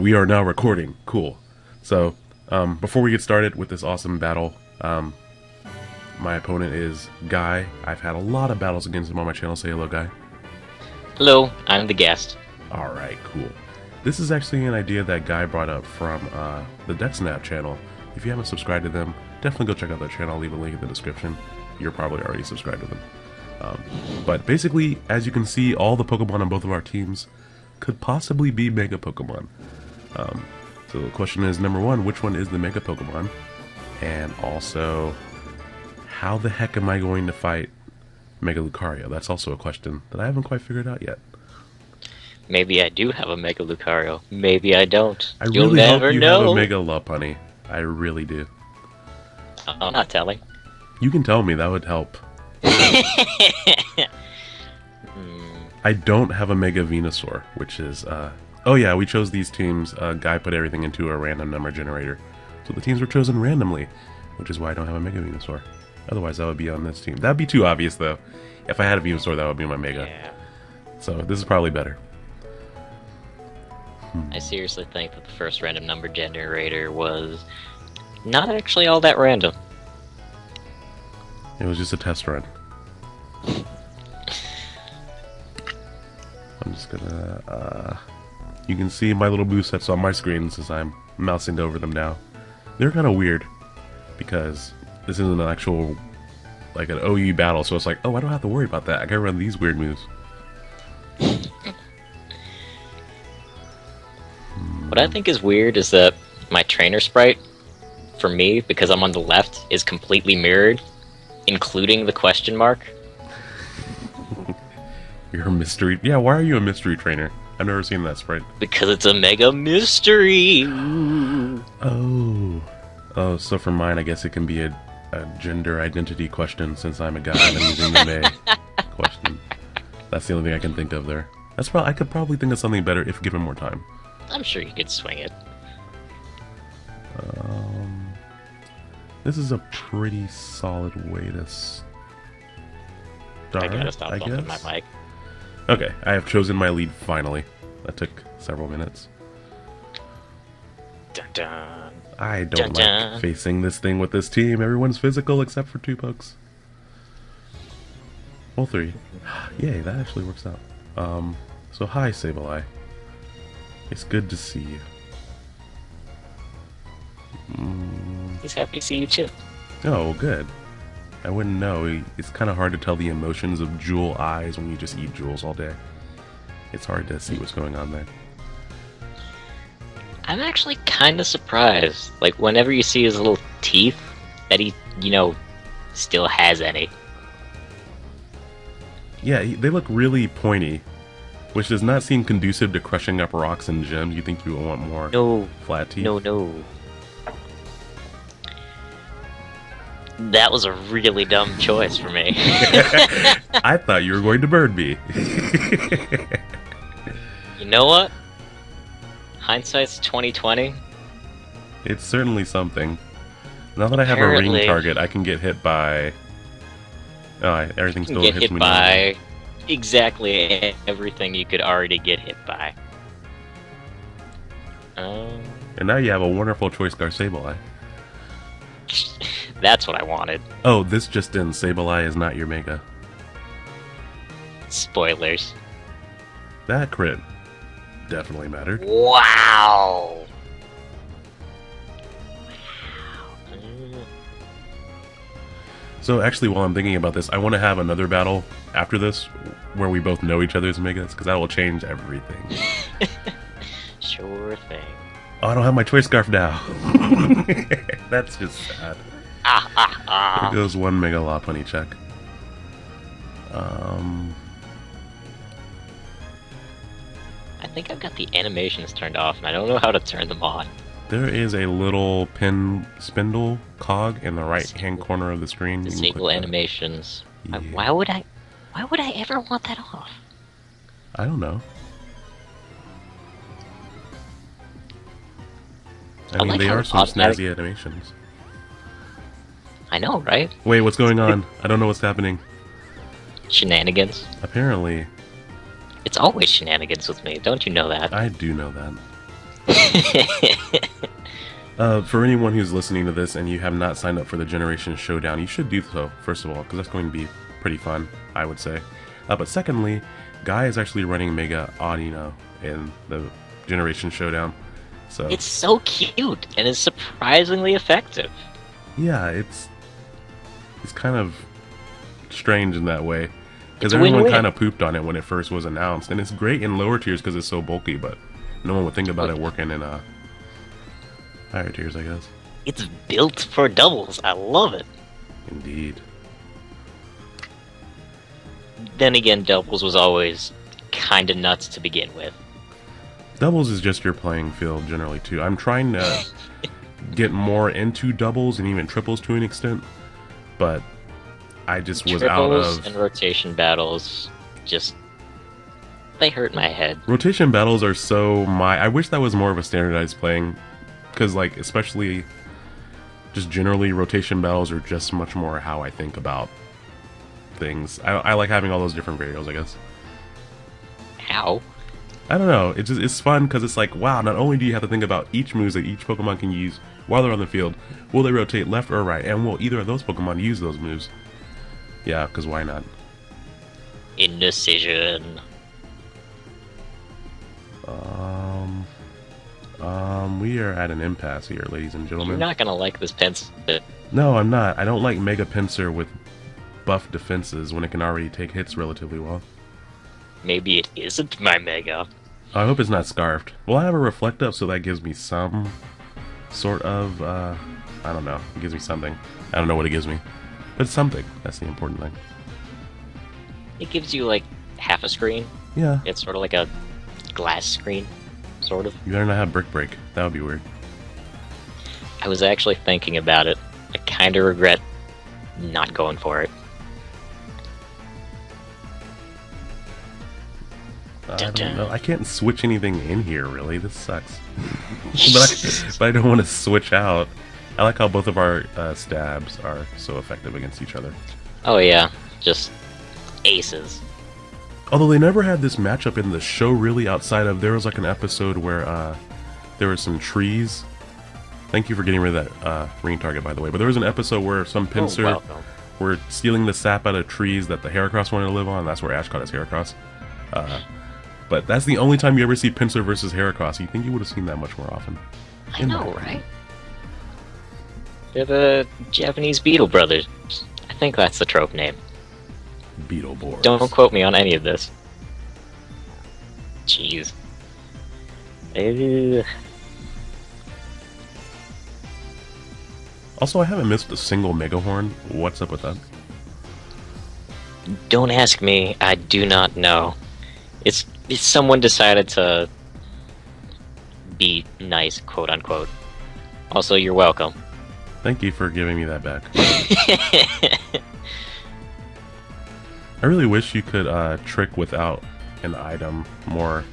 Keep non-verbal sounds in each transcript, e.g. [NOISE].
We are now recording. Cool. So, um, before we get started with this awesome battle, um, my opponent is Guy. I've had a lot of battles against him on my channel. Say hello, Guy. Hello, I'm the guest. All right, cool. This is actually an idea that Guy brought up from uh, the DexNap channel. If you haven't subscribed to them, definitely go check out their channel. I'll leave a link in the description. You're probably already subscribed to them. Um, but basically, as you can see, all the Pokemon on both of our teams could possibly be Mega Pokemon. Um, so the question is, number one, which one is the Mega Pokemon? And also, how the heck am I going to fight Mega Lucario? That's also a question that I haven't quite figured out yet. Maybe I do have a Mega Lucario. Maybe I don't. I You'll really never hope you know. have a Mega Lopunny. I really do. I'm not telling. You can tell me, that would help. [LAUGHS] Hmm, I don't have a Mega Venusaur, which is, uh... Oh yeah, we chose these teams. Uh, Guy put everything into a random number generator. So the teams were chosen randomly, which is why I don't have a Mega Venusaur. Otherwise, that would be on this team. That'd be too obvious, though. If I had a Venusaur, that would be my Mega. yeah. So this is probably better. I seriously think that the first random number generator was not actually all that random. It was just a test run. [LAUGHS] I'm just gonna, uh... You can see my little boost sets on my screen since I'm mousing over them now. They're kind of weird, because this isn't an actual, like an OU battle, so it's like, oh, I don't have to worry about that. I can run these weird moves. [LAUGHS] What I think is weird is that my trainer sprite, for me, because I'm on the left, is completely mirrored, including the question mark. [LAUGHS] You're a mystery... Yeah, why are you a mystery trainer? I've never seen that sprite. Because it's a mega mystery. Oh. Oh, so for mine, I guess it can be a, a gender identity question since I'm a guy and I'm using the May [LAUGHS] question. That's the only thing I can think of there. That's probably I could probably think of something better if given more time. I'm sure you could swing it. Um, this is a pretty solid way to start. I gotta stop bumping my mic. Okay, I have chosen my lead finally. That took several minutes. Dun dun. I don't Dun, like facing this thing with this team. Everyone's physical except for two pokes. Well, three. [SIGHS] Yay, that actually works out. Um, so hi, Sableye. It's good to see you. Mm, He's happy to see you too. oh, good. I wouldn't know. It's kind of hard to tell the emotions of jewel eyes when you just eat jewels all day. It's hard to see what's going on there. I'm actually kind of surprised. Like, whenever you see his little teeth, that he, you know, still has any. Yeah, they look really pointy, which does not seem conducive to crushing up rocks and gems. You think you would want more No, flat teeth? no, no. That was a really dumb choice for me. [LAUGHS] I thought you were going to burn me. [LAUGHS] you know what? Hindsight's 2020. it's certainly something. Now that I have a ring target, I can get hit by. Oh, everything still get hits hit me. by exactly everything you could already get hit by. Um, And now you have a wonderful choice Scarf Sableye. [LAUGHS] that's what I wanted. Oh, this just in: Sableye is not your Mega. Spoilers. That crit definitely mattered. Wow. So actually, while I'm thinking about this, I want to have another battle after this where we both know each other's Megas because that will change everything. [LAUGHS] Sure thing. Oh, I don't have my choice scarf now. [LAUGHS] That's just sad. Ah ah ah. Here goes one Mega Lopunny check. Um, I think I've got the animations turned off, and I don't know how to turn them on. there is a little pin spindle cog in the right hand corner of the screen. Disable animations. I- Yeah. Why would I? Why would I ever want that off? I don't know. I, I mean, like they are some snazzy animations. I know, right? Wait, what's going on? I don't know what's happening. Shenanigans. Apparently, It's always shenanigans with me. Don't you know that? I do know that. [LAUGHS] Uh, for anyone who's listening to this and you have not signed up for the Generation Showdown, you should do so, first of all, because that's going to be pretty fun, I would say. Uh, but secondly, Guy is actually running Mega Audino in the Generation Showdown. So it's so cute and is surprisingly effective. Yeah, it's it's kind of strange in that way because everyone kind of pooped on it when it first was announced, and it's great in lower tiers because it's so bulky, but no one would think about it working in uh, higher tiers, I guess. It's built for doubles. I love it. Indeed. Then again, doubles was always kind of nuts to begin with. Doubles is just your playing field generally too. I'm trying to [LAUGHS] get more into doubles and even triples to an extent, but I just was out Triples of and rotation battles just they hurt my head. rotation battles are so my. I wish that was more of a standardized playing, because like especially just generally rotation battles are just much more how I think about things. I, I like having all those different variables. I guess. How? I don't know. It's just it's fun because it's like wow. Not only do you have to think about each moves that each Pokemon can use while they're on the field, will they rotate left or right, and will either of those Pokemon use those moves? Yeah, because why not? Indecision. Um, um, we are at an impasse here, ladies and gentlemen. You're not gonna like this pencil. No, I'm not. I don't like Mega Pinsir with buff defenses when it can already take hits relatively well. Maybe it isn't my mega. I hope it's not scarfed. Well, I have a reflect up, so that gives me some sort of, uh, I don't know. It gives me something. I don't know what it gives me. But something. That's the important thing. It gives you like half a screen. Yeah. It's sort of like a glass screen, sort of. You better not have Brick Break. That would be weird. I was actually thinking about it. I kind of regret not going for it. I don't know. I can't switch anything in here, really. This sucks. [LAUGHS] but, I, [LAUGHS] but I don't want to switch out. I like how both of our uh, stabs are so effective against each other. Oh yeah, just aces. Although they never had this matchup in the show, really, outside of there was like an episode where uh, there were some trees. Thank you for getting rid of that uh, ring target, by the way. But there was an episode where some Oh, Pinsir welcome. were stealing the sap out of trees that the Heracross wanted to live on. That's where Ash caught his Heracross. Uh, but that's the only time you ever see Pinsir versus Heracross. You think you would have seen that much more often? I know, opinion. right? They're the Japanese Beetle Brothers. I think that's the trope name. Beetle Beetleborgs. Don't quote me on any of this. Jeez. Ugh. Also, I haven't missed a single Megahorn. What's up with that? Don't ask me. I do not know. It's, it's someone decided to be nice, quote unquote. Also, you're welcome. Thank you for giving me that back. [LAUGHS] I really wish you could uh, trick without an item more.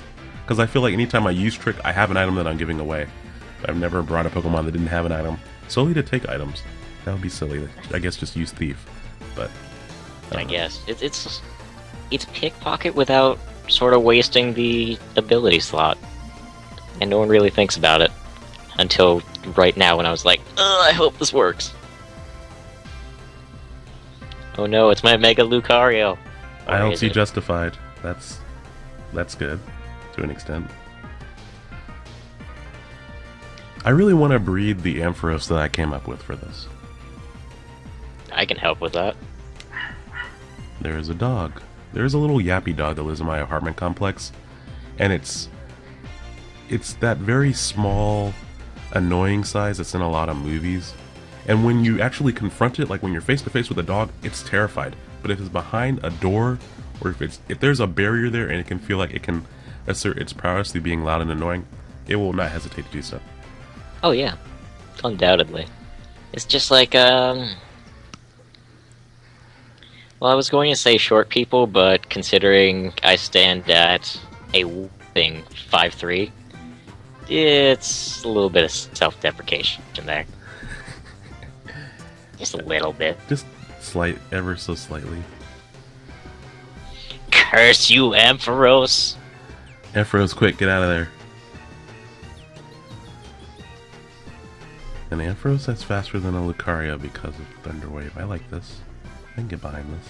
Because I feel like anytime I use trick, I have an item that I'm giving away. I've never brought a Pokemon that didn't have an item. Solely to take items. That would be silly. I guess just use Thief. But. I don't guess it's it's it's pickpocket without sort of wasting the ability slot, and no one really thinks about it until right now when I was like, Ugh, I hope this works. Oh no, it's my Mega Lucario. I don't see it? justified. That's that's good to an extent. I really want to breed the Ampharos that I came up with for this. I can help with that. There is a dog. There is a little yappy dog that lives in my apartment complex, and it's it's that very small, annoying size that's in a lot of movies. And when you actually confront it, like when you're face to face with a dog, it's terrified. But if it's behind a door, or if it's if there's a barrier there and it can feel like it can assert its prowess through being loud and annoying, it will not hesitate to do so. Oh yeah, undoubtedly. It's just like um. Well, I was going to say short people, but considering I stand at a whopping five three, it's a little bit of self-deprecation in there. [LAUGHS] Just a little bit. Just slight, ever so slightly. Curse you, Ampharos! Ampharos, quick, get out of there. An Ampharos that's faster than a Lucario because of Thunder Wave. I like this. I can get behind this.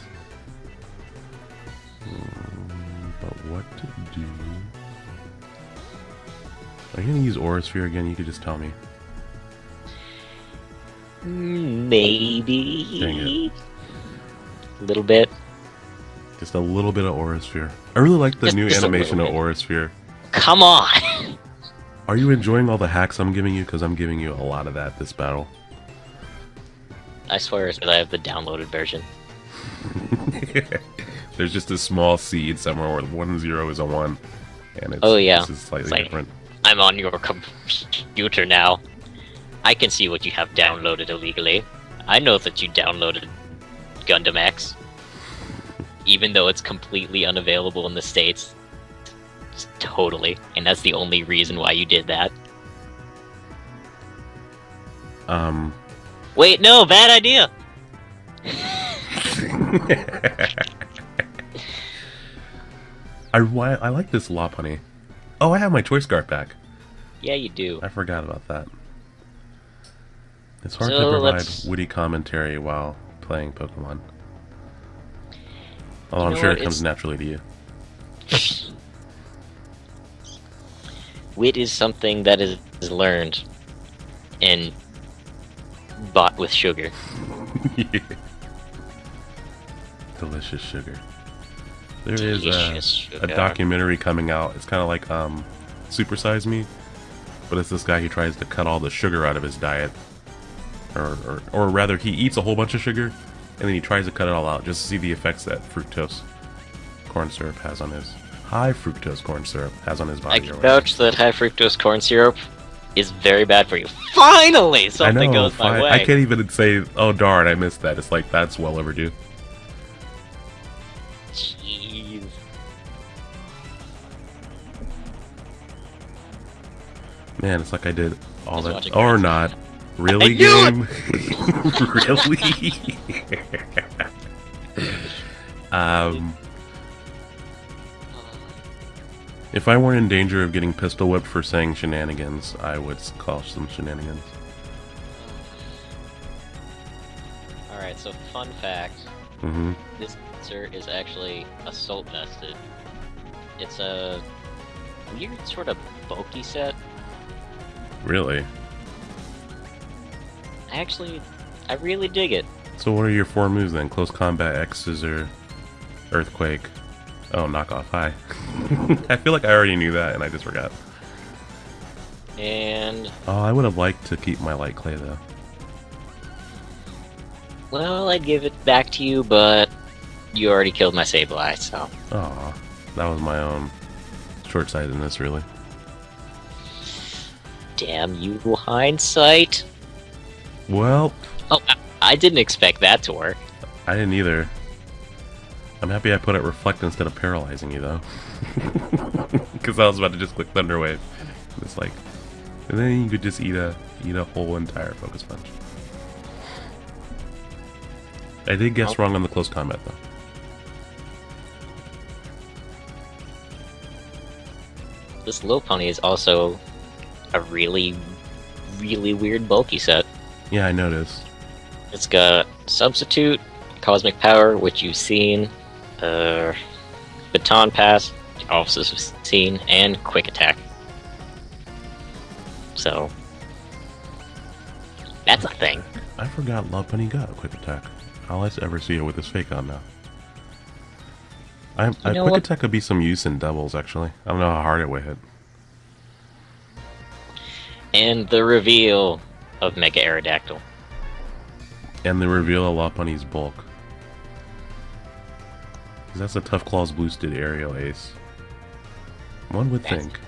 Hmm, but what to do? Are you gonna use Aura Sphere again? You could just tell me. Maybe. A little bit. Just a little bit of Aura Sphere. I really like the Just- new just animation of. Aura Sphere. Come on! Are you enjoying all the hacks I'm giving you? Because I'm giving you a lot of that this battle. I swear it's 'cause I have the downloaded version. [LAUGHS] There's just a small seed somewhere where one zero is a one, and it's, Oh, yeah. slightly like- different. I'm on your computer now. I can see what you have downloaded illegally. I know that you downloaded Gundam X. Even though it's completely unavailable in the States. Just totally. And that's the only reason why you did that. Um, Wait, no, bad idea! [LAUGHS] I I like this Lopunny. Oh, I have my choice card back. Yeah, you do. I forgot about that. It's hard So, to provide let's- witty commentary while playing Pokemon. Oh, I'm sure it comes it's- naturally to you. [LAUGHS] Wit is something that is, is learned and bought with sugar. [LAUGHS] Delicious sugar. There is a, a documentary coming out. It's kind of like um, Super Size Me, but it's this guy who tries to cut all the sugar out of his diet, or, or or rather, he eats a whole bunch of sugar, and then he tries to cut it all out just to see the effects that fructose corn syrup has on his high fructose corn syrup has on his body. I can vouch that high fructose corn syrup is very bad for you. Finally, I something know. goes my way. I can't even say, "Oh darn, I missed that." It's like that's well overdue. Jeez. Man, it's like I did all Just that, or not. Really, game? [LAUGHS] really? [LAUGHS] um, if I weren't in danger of getting pistol whipped for saying shenanigans, I would call some shenanigans. Alright, so fun fact Mm -hmm. this answer is actually assault vested. It's a weird sort of bulky set. Really? I actually, I really dig it. So what are your four moves then? Close combat, X scissor, earthquake. Oh, knockoff. Hi. [LAUGHS] I feel like I already knew that and I just forgot. And, Oh, I would have liked to keep my light clay though. well, I'd give it back to you, but you already killed my Sableye, so. Aw, that was my own short-sightedness, really. Damn you, hindsight. Well, Oh, I, I didn't expect that to work. I didn't either. I'm happy I put it reflect instead of paralyzing you, though. [LAUGHS] Because I was about to just click Thunderwave. It's like, and then you could just eat a eat a whole entire focus punch. I did guess wrong on the close combat, though. This Lopunny is also a really, really weird bulky set. Yeah, I noticed. It's got Substitute, Cosmic Power, which you've seen, uh, Baton Pass, you also s- seen, and Quick Attack. So, that's a thing. I forgot Lopunny got a quick attack. All I ever see it with his fake on now. I, a know quick what? attack could be some use in doubles, actually. I don't know how hard it would hit. And the reveal of Mega Aerodactyl. And the reveal of Lopunny's bulk. 'Cause that's a Tough Claws boosted aerial ace. One would That's think.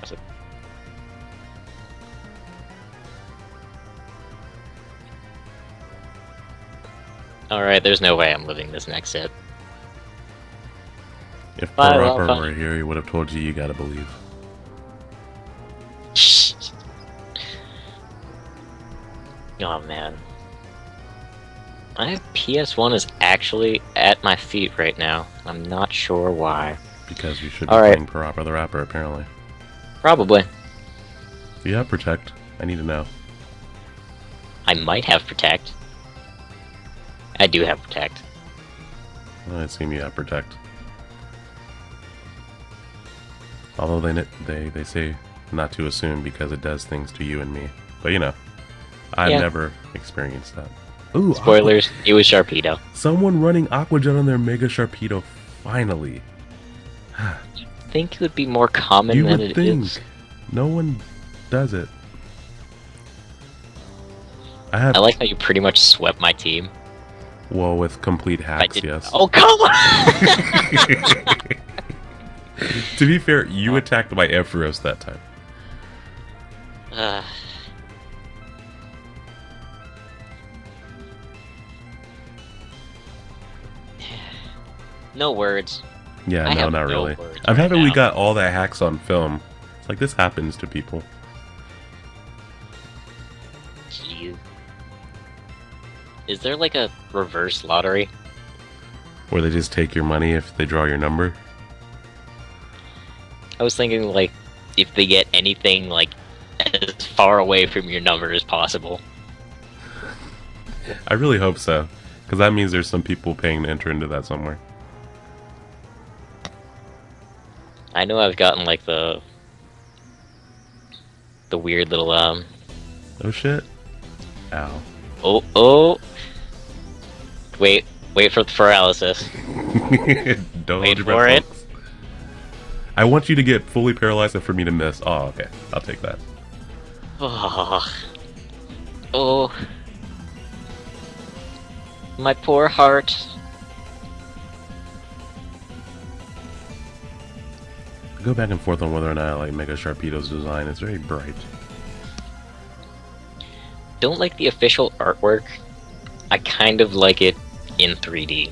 Alright, there's no way I'm living this next hit. If Bye, Parappa Lopunny. were here, he would have told you you gotta believe. [LAUGHS] Oh man. My PS1 is actually at my feet right now. I'm not sure why. Because you should be playing Parappa the Rapper, apparently. Probably. Do you have Protect? I need to know. I might have Protect. I do have Protect. I assume you have Protect. Although they they they say not to assume because it does things to you and me. But you know, I've Yeah. never experienced that. Ooh, Spoilers, it was Sharpedo. Someone running Aqua Jet on their Mega Sharpedo. Finally, think it would be more common you than would it think is. no one does it. I have I like how you pretty much swept my team. well with complete hacks. Yes. Oh come on! [LAUGHS] [LAUGHS] to be fair, you attacked my Ampharos that time. Uh, no words. Yeah, I no, not no really. I'm right happy we got all that hacks on film. It's like this happens to people. Jeez. Is there like a reverse lottery? Where they just take your money if they draw your number. I was thinking like if they get anything like as far away from your number as possible. [LAUGHS] I really hope so. Because that means there's some people paying to enter into that somewhere. I know I've gotten like the the weird little um Oh shit. Ow. oh oh wait wait for the paralysis. [LAUGHS] Don't Wait for it. folks. I want you to get fully paralyzed and for me to miss. Oh, okay. I'll take that. Oh, oh. My poor heart. Go back and forth on whether or not I like Mega Sharpedo's design. It's very bright. Don't like the official artwork. I kind of like it in 3D.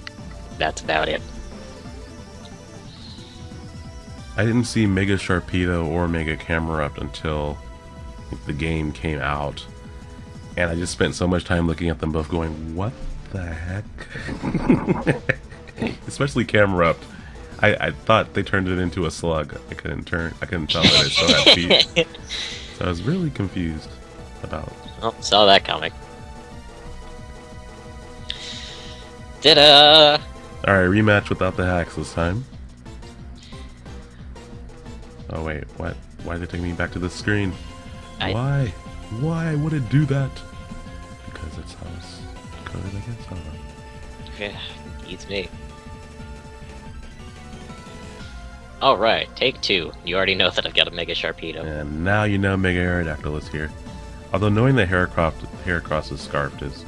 That's about it. I didn't see Mega Sharpedo or Mega Camerupt until the game came out. And I just spent so much time looking at them both going, what the heck? [LAUGHS] Especially Camerupt. I, I thought they turned it into a slug. I couldn't turn I couldn't tell that it still had feet. [LAUGHS] So I was really confused about oh, saw that comic. Ta-da! Alright, rematch without the hacks this time. Oh wait, what? Why did it take me back to the screen? I- Why? Why would it do that? Because it's how it's coded, I guess. I don't know. Yeah, beats me. Alright, take two. You already know that I've got a Mega Sharpedo. And now you know Mega Aerodactyl is here. Although knowing that Heracross, Heracross is scarfed is...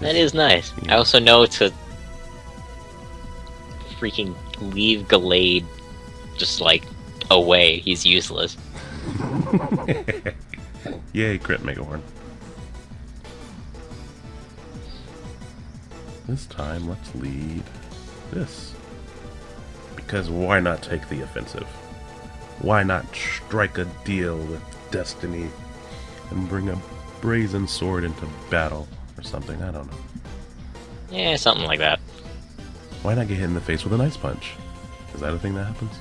That is nice. Yeah. I also know to freaking leave Gallade just like away. He's useless. [LAUGHS] Yay, crit Megahorn. This time, let's lead this. Because why not take the offensive? Why not strike a deal with destiny and bring a brazen sword into battle or something? I don't know. Yeah, something like that. Why not get hit in the face with an ice punch? Is that a thing that happens?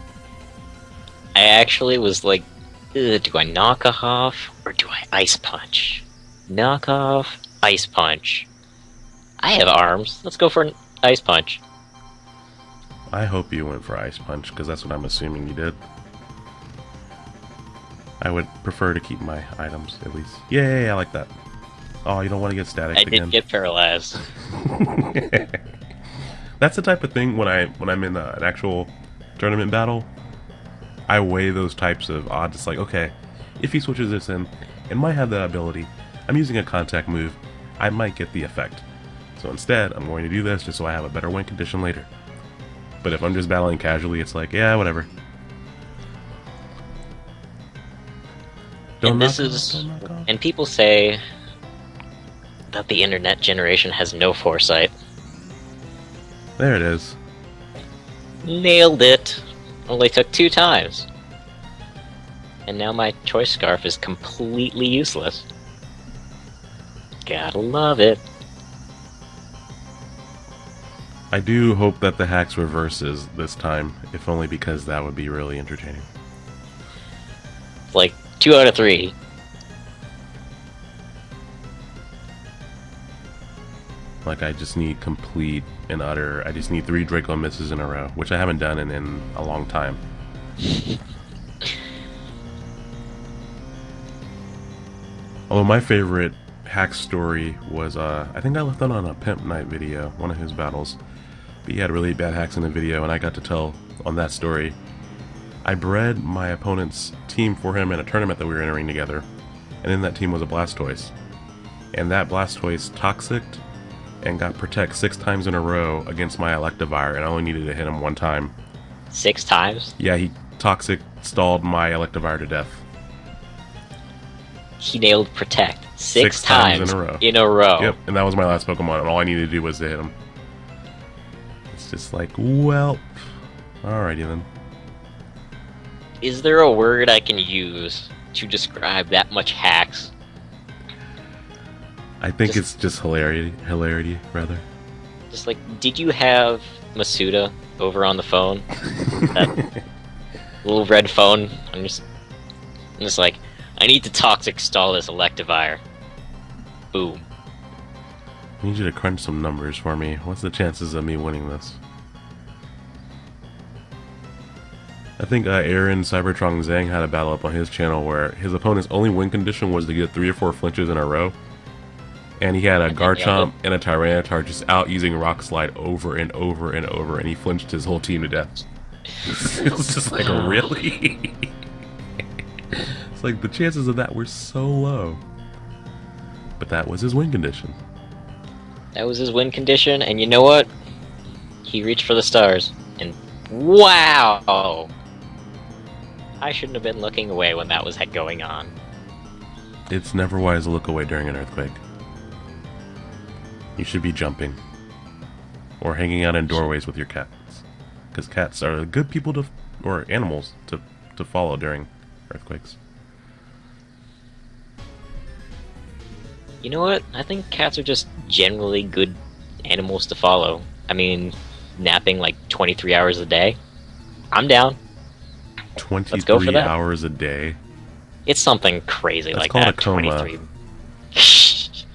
I actually was like, do I knock off or do I ice punch? Knock off, ice punch. I have arms. Let's go for an ice punch. I hope you went for ice punch because that's what I'm assuming you did. I would prefer to keep my items at least. Yay, I like that. Oh, you don't want to get static I again. did get paralyzed. [LAUGHS] That's the type of thing when I when I'm in uh an actual tournament battle. I weigh those types of odds. It's like, okay, if he switches this in, it might have that ability. I'm using a contact move. I might get the effect. So instead, I'm going to do this just so I have a better win condition later. But if I'm just battling casually, it's like, yeah, whatever. And this off, is- don't. And people say that the internet generation has no foresight. There it is. Nailed it! Only took two times. And now my choice scarf is completely useless. Gotta love it. I do hope that the hacks reverses this time, if only because that would be really entertaining. Like, two out of three. Like I just need complete and utter. I just need three Draco misses in a row, which I haven't done in, in a long time. [LAUGHS] Although my favorite hack story was, uh, I think I left that on a Pimp Night video, one of his battles. But he had really bad hacks in the video, and I got to tell on that story. I bred my opponent's team for him in a tournament that we were entering together, and in that team was a Blastoise. And that Blastoise toxicked and got Protect six times in a row against my Electivire, and I only needed to hit him one time. Six times? Yeah, he Toxic stalled my Electivire to death. He nailed Protect six, Six times in a row. In a row. Yep, and that was my last Pokemon, and all I needed to do was to hit him. It's just like, well, alrighty then. Is there a word I can use to describe that much hacks? I think Just- it's just hilarity, hilarity rather. Just like, did you have Masuda over on the phone? that [LAUGHS] little red phone? I'm just, I'm just like, I need to toxic stall this Electivire. Boom. I need you to crunch some numbers for me. What's the chances of me winning this? I think uh, Aaron Cybertron Zheng had a battle up on his channel where his opponent's only win condition was to get three or four flinches in a row. And he had a And then nailed Garchomp and a Tyranitar just out using Rock Slide over and over and over, and he flinched his whole team to death. [LAUGHS] it was just like, really? [LAUGHS] it's like the chances of that were so low. But that was his win condition. That was his win condition, and you know what? He reached for the stars, and wow! I shouldn't have been looking away when that was going on. It's never wise to look away during an earthquake. You should be jumping. Or hanging out in doorways with your cats. Because cats are good people to, or animals to, to follow during earthquakes. You know what? I think cats are just generally good animals to follow. I mean, napping like 23 hours a day. I'm down. 23 go for that. hours a day. It's something crazy That's like called that. a coma. 23. [LAUGHS]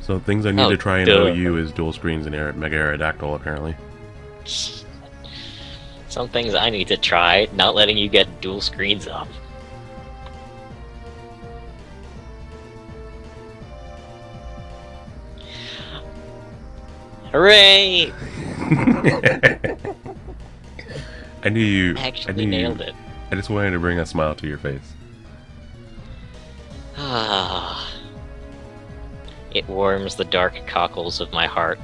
So things I need Oh, to try and duh. OU is dual screens and Mega Aerodactyl apparently. Some things I need to try, not letting you get dual screens up. Hooray! [LAUGHS] I knew you. I Actually knew nailed you, it. I just wanted to bring a smile to your face. Ah. [SIGHS] It warms the dark cockles of my heart.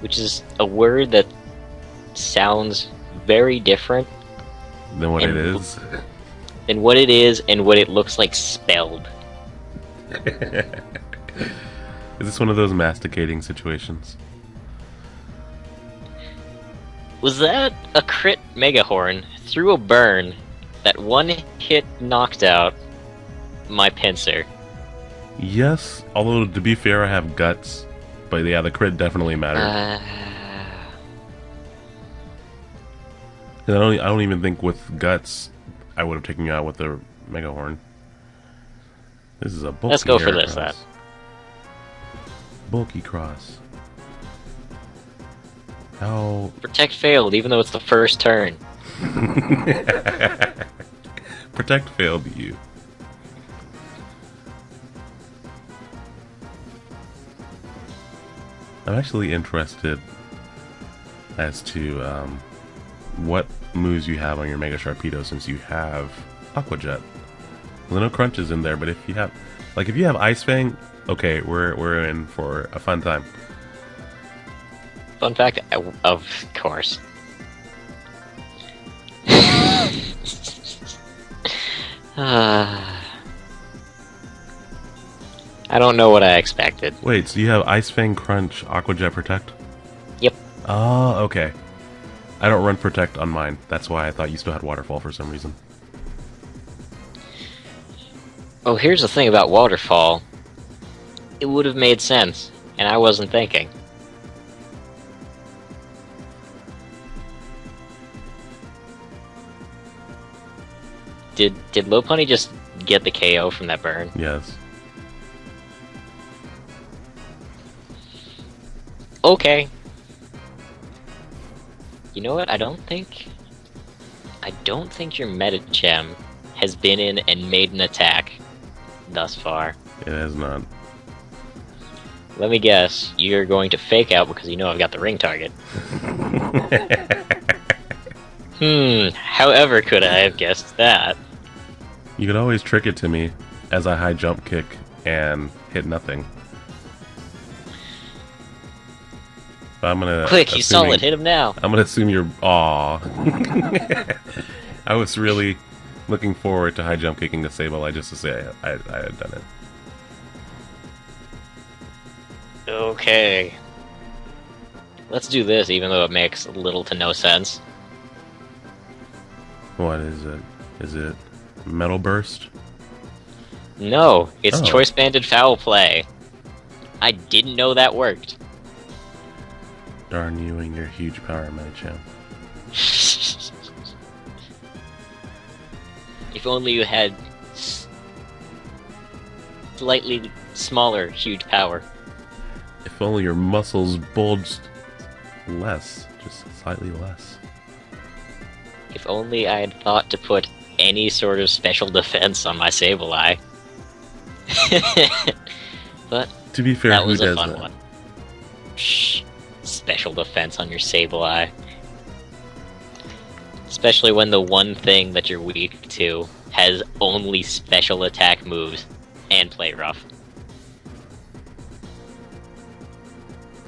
Which is a word that sounds very different Than what it is. Than what it is and what it looks like spelled. [LAUGHS] Is this one of those masticating situations? Was that a crit Megahorn through a burn that one hit knocked out my Pinsir? Yes, although to be fair, I have guts. But yeah, the crit definitely mattered. Uh, 'Cause I don't. I don't even think with guts, I would have taken you out with the mega horn. This is a bulky. Let's go for this, Bulky cross. How? protect failed, even though it's the first turn. [LAUGHS] Protect failed you. I'm actually interested as to um, what moves you have on your Mega Sharpedo since you have Aqua Jet. Well, no crunches in there, but if you have, like, if you have Ice Fang, okay, we're we're in for a fun time. Fun fact, of course. Ah. [SIGHS] I don't know what I expected. Wait, so you have Ice Fang, Crunch, Aqua Jet, Protect? Yep. Oh, okay. I don't run Protect on mine. That's why I thought you still had Waterfall for some reason. Oh, here's the thing about Waterfall. It would have made sense, and I wasn't thinking. Did did Lopunny just get the KO from that burn? Yes. Okay. You know what? I don't think. I don't think your Medicham has been in and made an attack thus far. It has not. Let me guess. You're going to fake out because you know I've got the ring target. [LAUGHS] Hmm. However, could I have guessed that? You could always trick it to me as I high jump kick and hit nothing. But I'm gonna. Quick, he's solid. Hit him now. I'm gonna assume you're. Aw. [LAUGHS] I was really looking forward to high jump kicking the Sableye just to say I, I, I had done it. Okay. Let's do this, even though it makes little to no sense. What is it? Is it Metal Burst? No, it's Oh. choice banded foul play. I didn't know that worked. Darn you and your huge power, Medicham. [LAUGHS] if only you had slightly smaller, huge power. If only your muscles bulged less, just slightly less. If only I had thought to put any sort of special defense on my Sableye. [LAUGHS] but To be fair, that who was a fun that? one. Shh. Special defense on your Sableye. Especially when the one thing that you're weak to has only special attack moves and play rough.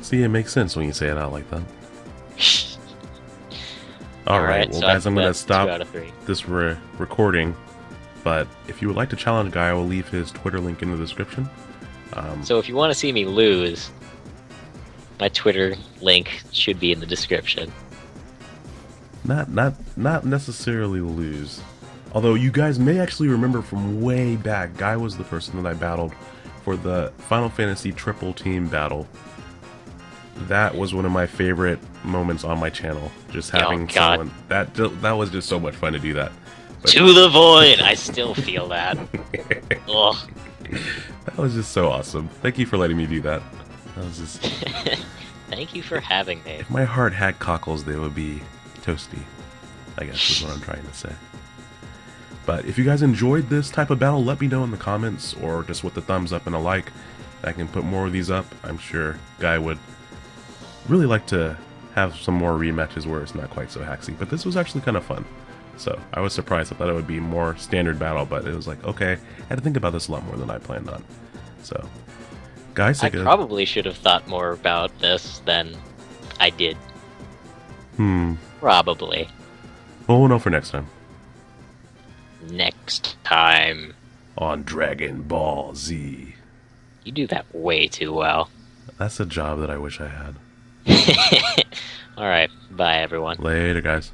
See, it makes sense when you say it out like that. [LAUGHS] All right, Alright, well, so guys, I'm stop out of three. this re- recording. But if you would like to challenge Guy, I will leave his Twitter link in the description. Um, So if you want to see me lose, my Twitter link should be in the description. not not not necessarily lose. Although you guys may actually remember from way back, Guy was the person that I battled for the Final Fantasy Triple Team battle. That was one of my favorite moments on my channel. Just Oh, having God. someone that that was just so much fun to do that. But- To the void! I still feel that. [LAUGHS] Ugh. That was just so awesome. Thank you for letting me do that. That was just [LAUGHS] Thank you for having me. if my heart had cockles, they would be toasty. I guess is what I'm [LAUGHS] trying to say. But if you guys enjoyed this type of battle, let me know in the comments or just with the thumbs up and a like. I can put more of these up. I'm sure Guy would really like to have some more rematches where it's not quite so haxy. But this was actually kind of fun. So I was surprised. I thought it would be more standard battle, but it was like, okay, I had to think about this a lot more than I planned on. So, guys, I probably should have thought more about this than I did. hmm. Probably. Well, we'll know for next time Next time. on Dragon Ball Z. You do that way too well. That's a job that I wish I had. [LAUGHS] Alright, bye everyone. Later, guys.